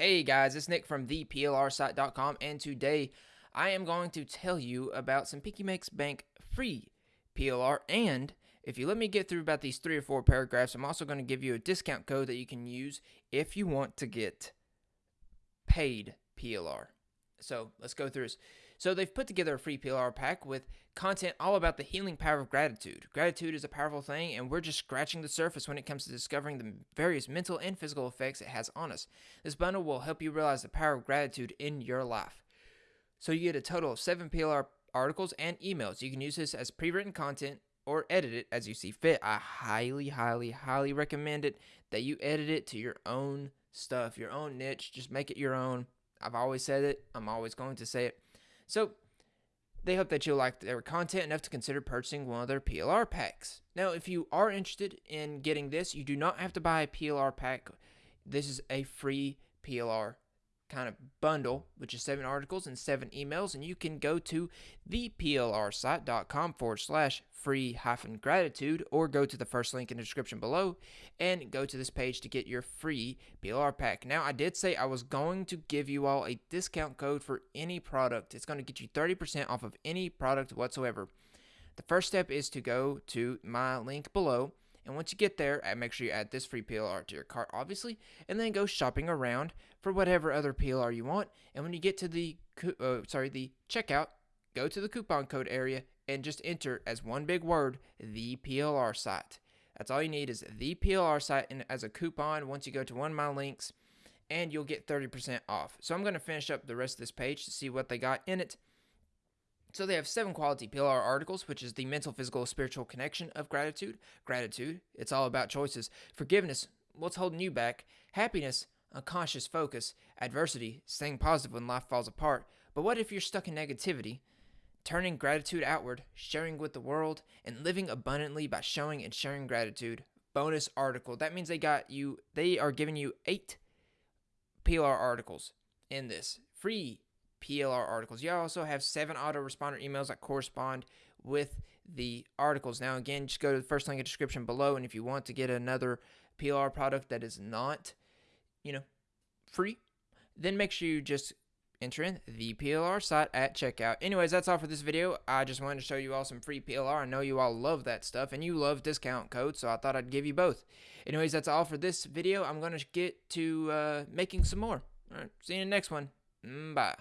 Hey guys, it's Nick from theplrsite.com and today I am going to tell you about some Piggy Makes Bank free PLR and if you let me get through about these three or four paragraphs, I'm also going to give you a discount code that you can use if you want to get paid PLR. So let's go through this. So they've put together a free PLR pack with content all about the healing power of gratitude. Gratitude is a powerful thing, and we're just scratching the surface when it comes to discovering the various mental and physical effects it has on us. This bundle will help you realize the power of gratitude in your life. So you get a total of seven PLR articles and emails. You can use this as pre-written content or edit it as you see fit. I highly, highly, highly recommend it that you edit it to your own stuff, your own niche. Just make it your own. I've always said it. I'm always going to say it. So they hope that you'll like their content enough to consider purchasing one of their PLR packs. Now, if you are interested in getting this, you do not have to buy a PLR pack. This is a free PLR kind of bundle, which is seven articles and seven emails, and you can go to theplrsite.com forward slash free hyphen gratitude or go to the first link in the description below and go to this page to get your free PLR pack. Now, I did say I was going to give you all a discount code for any product. It's going to get you 30% off of any product whatsoever. The first step is to go to my link below and once you get there, make sure you add this free PLR to your cart, obviously, and then go shopping around for whatever other PLR you want. And when you get to the uh, sorry the checkout, go to the coupon code area and just enter as one big word the PLR site. That's all you need is the PLR site and as a coupon once you go to one of my links and you'll get 30% off. So I'm going to finish up the rest of this page to see what they got in it. So they have seven quality PLR articles, which is the mental, physical, spiritual connection of gratitude. Gratitude, it's all about choices. Forgiveness, what's holding you back? Happiness, unconscious focus. Adversity, staying positive when life falls apart. But what if you're stuck in negativity? Turning gratitude outward, sharing with the world, and living abundantly by showing and sharing gratitude. Bonus article. That means they got you, they are giving you eight PLR articles in this. Free PLR articles. You also have seven autoresponder emails that correspond with the articles. Now, again, just go to the first link in the description below, and if you want to get another PLR product that is not, you know, free, then make sure you just enter in the PLR site at checkout. Anyways, that's all for this video. I just wanted to show you all some free PLR. I know you all love that stuff, and you love discount codes, so I thought I'd give you both. Anyways, that's all for this video. I'm going to get to uh, making some more. All right, see you in the next one. Mm, bye.